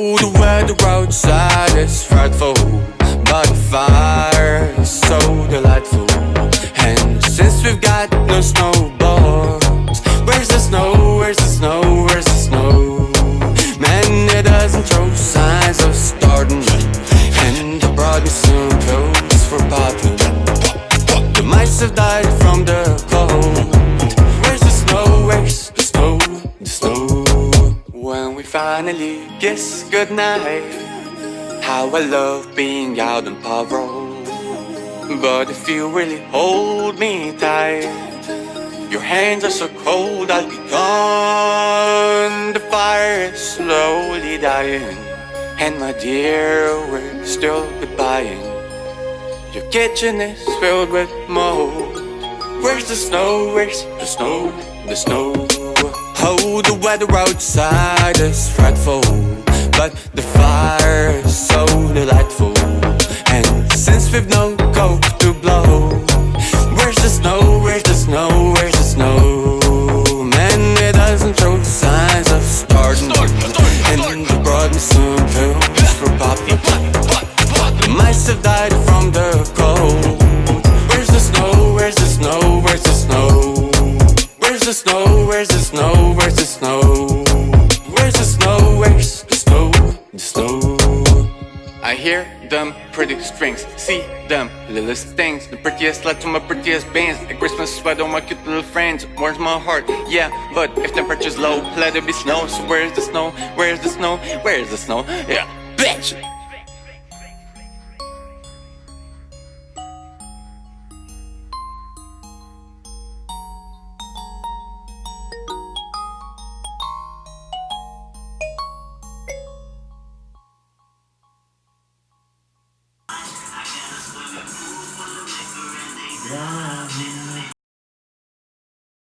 The weather outside is frightful, but the fire is so delightful. And since we've got we finally kiss goodnight, how I love being out on parole. But if you really hold me tight, your hands are so cold, I'll be gone. The fire is slowly dying, and my dear, we're still goodbying. Your kitchen is filled with mold. Where's the snow? Where's the snow? The snow. Oh, the weather outside is frightful, but the fire is so delightful. And since we've no coke to blow, where's the snow? Where's the snow? Where's the snow? Man, it doesn't show signs of starting. And you brought me some pills for poppy. Mice have died from the I hear them pretty strings, see them littlest things. The prettiest led to my prettiest bands. At Christmas sweater on my cute little friends. Where's my heart? Yeah, but if temperature's low, let it be snow. So where's the snow? Where's the snow? Where's the snow? Yeah, bitch! Loving